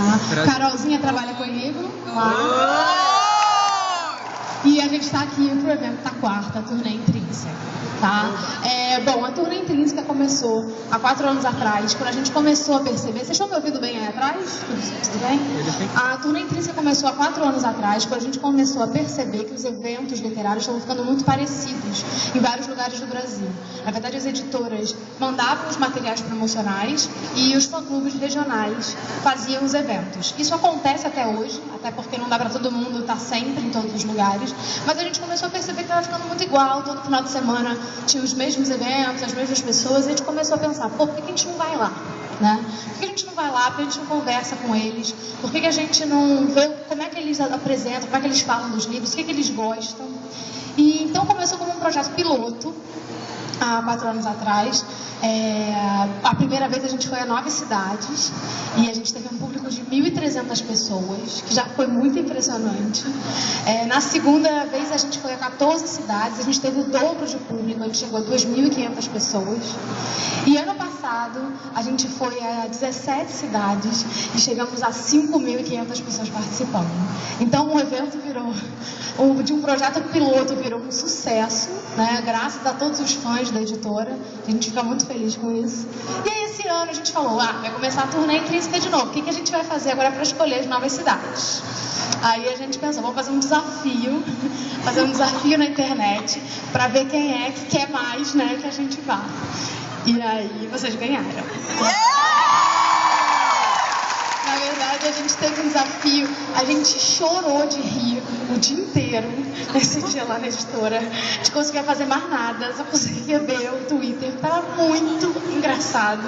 Tá? Carolzinha trabalha comigo lá. E a gente está aqui para o evento da quarta, turnê intrínseca. Tá? É, bom, a turnê intrínseca começou há quatro anos atrás, quando a gente começou a perceber. Vocês estão me ouvindo bem aí atrás? Tudo, tudo bem? A turnê intrínseca começou há quatro anos atrás, quando a gente começou a perceber que os eventos literários estavam ficando muito parecidos em vários lugares do Brasil. Na verdade, as editoras mandavam os materiais promocionais e os fã-clubes regionais faziam os eventos. Isso acontece até hoje, até porque não dá para todo mundo estar sempre em todos os lugares, mas a gente começou a perceber que estava ficando muito igual, todo final de semana tinha os mesmos eventos, as mesmas pessoas, e a gente começou a pensar, pô, por que a gente não vai lá? Né? Por que a gente não vai lá? Por que a gente não conversa com eles? Por que a gente não vê como é que eles apresentam, como é que eles falam dos livros, o que, que eles gostam? E então começou como um projeto piloto, há quatro anos atrás. É, a primeira vez a gente foi a nove cidades e a gente teve um público de 1.300 pessoas, que já foi muito impressionante. É, na segunda vez a gente foi a 14 cidades, a gente teve o dobro de público, a gente chegou a 2.500 pessoas. E ano passado a gente foi a 17 cidades e chegamos a 5.500 pessoas participando. Então o evento virou, de um projeto piloto virou um sucesso, né, graças a todos os fãs da editora, a gente fica muito feliz com isso. E aí esse ano a gente falou, ah, vai começar a turnê intrínseca de novo. O que, que a gente vai fazer agora para escolher as novas cidades? Aí a gente pensou, vamos fazer um desafio, fazer um desafio na internet para ver quem é que quer mais, né, que a gente vá. E aí vocês ganharam. Na verdade, a gente teve um desafio, a gente chorou de rir o dia inteiro nesse dia lá na editora. A gente conseguia fazer mais nada, só conseguia ver o Twitter, tava muito engraçado.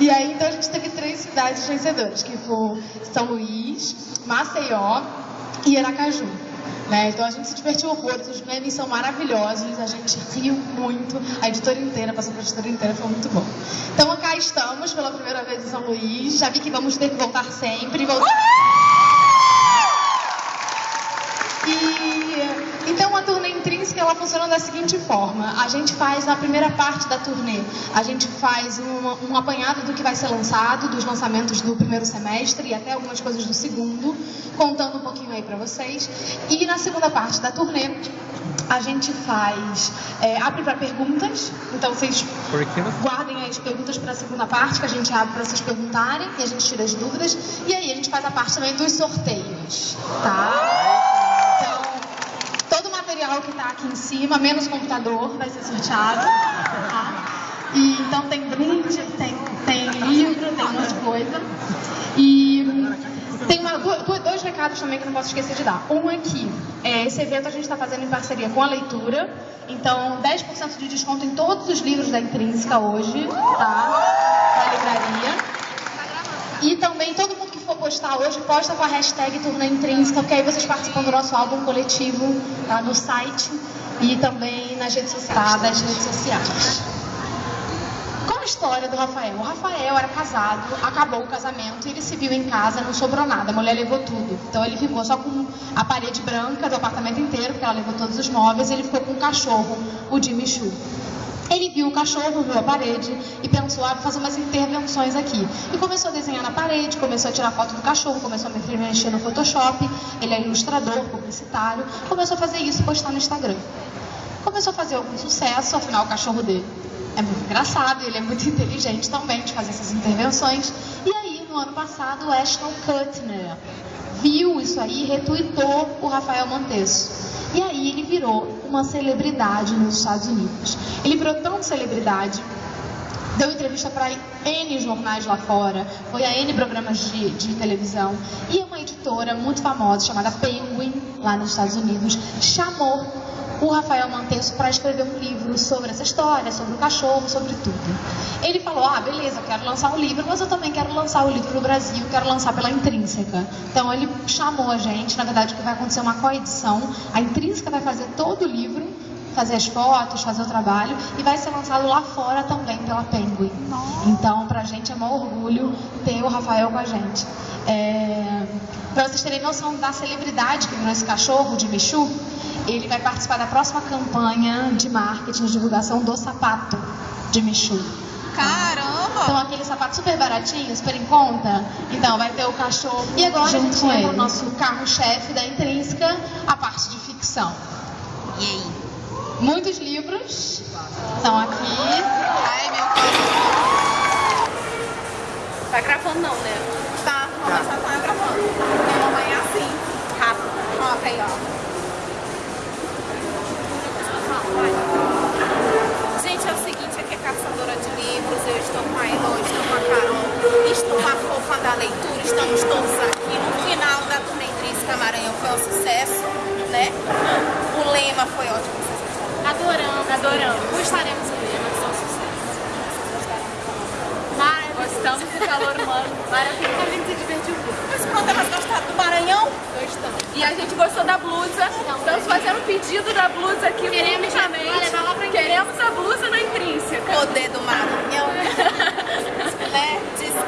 E aí, então, a gente teve três cidades vencedoras, que foram São Luís, Maceió e Aracaju. Né? Então a gente se divertiu horrores, os memes são maravilhosos, a gente riu muito, a editora inteira, passou para a editora inteira, foi muito bom. Então cá estamos pela primeira vez em São Luís, já vi que vamos ter que voltar sempre. Voltar... E ela funciona da seguinte forma: a gente faz a primeira parte da turnê, a gente faz um, um apanhado do que vai ser lançado, dos lançamentos do primeiro semestre e até algumas coisas do segundo, contando um pouquinho aí para vocês. E na segunda parte da turnê a gente faz é, abre para perguntas, então vocês guardem as perguntas para a segunda parte que a gente abre para vocês perguntarem e a gente tira as dúvidas. E aí a gente faz a parte também dos sorteios, tá? Material que está aqui em cima, menos computador, vai ser sorteado. Tá? E, então tem brinde, tem, tem livro, tem um monte de coisa. E tem uma, dois recados também que não posso esquecer de dar. Um aqui, é, esse evento a gente está fazendo em parceria com a leitura. Então, 10% de desconto em todos os livros da Intrínseca hoje, tá? Na livraria. E também todo mundo que for postar hoje, posta com a hashtag Turna Intrínseca, porque aí vocês participam do nosso álbum coletivo tá, no site e também nas redes sociais. Das redes sociais. Qual a história do Rafael? O Rafael era casado, acabou o casamento e ele se viu em casa, não sobrou nada, a mulher levou tudo. Então ele ficou só com a parede branca do apartamento inteiro, porque ela levou todos os móveis, e ele ficou com um cachorro, o Jimmy Choo. Ele viu o cachorro, viu a parede e pensou, ah, vou fazer umas intervenções aqui. E começou a desenhar na parede, começou a tirar foto do cachorro, começou a mexer no Photoshop, ele é ilustrador, publicitário, começou a fazer isso postar no Instagram. Começou a fazer algum sucesso, afinal o cachorro dele é muito engraçado, ele é muito inteligente também de fazer essas intervenções. E aí, no ano passado, o Ashton Kutcher viu isso aí retuitou o Rafael Montesso. E aí ele virou uma celebridade nos Estados Unidos. Ele virou tão celebridade deu entrevista para N jornais lá fora, foi a N programas de, de, televisão, e uma editora muito famosa chamada Penguin, lá nos Estados Unidos, chamou o Rafael Mantesso para escrever um livro sobre essa história, sobre o cachorro, sobre tudo. Ele falou: Ah, beleza, quero lançar um livro, mas eu também quero lançar o livro no Brasil, quero lançar pela Intrínseca. Então ele chamou a gente, na verdade, que vai acontecer uma coedição. A Intrínseca vai fazer todo o livro fazer as fotos, fazer o trabalho e vai ser lançado lá fora também pela Penguin. Então, pra gente é um orgulho ter o Rafael com a gente. É... Para vocês terem noção da celebridade que virou esse cachorro de Michu, ele vai participar da próxima campanha de marketing de divulgação do sapato de Michu. Caramba! Então aquele sapato super baratinho, super em conta. Então vai ter o cachorro E agora a junto gente com entra ele. no nosso carro-chefe da Intrínseca, a parte de ficção. E aí? Muitos livros estão aqui. Ai, meu calor. Tá gravando não, né? Tá, mamãe já tá gravando. Minha mamãe é assim. Rápido. Coloca aí, ó. O lema foi ótimo? Adoramos. Adoramos. Gostaremos do lema, são sucesso. Gostamos do calor humano. Maravilhoso. A gente se divertiu muito. Mas pronto, elas gostaram do Maranhão? Gostamos. E a gente gostou da blusa. Estamos fazendo pedido da blusa aqui Queremos publicamente. pra Queremos a blusa na intrínseca. Poder do Maranhão. né? Desculpa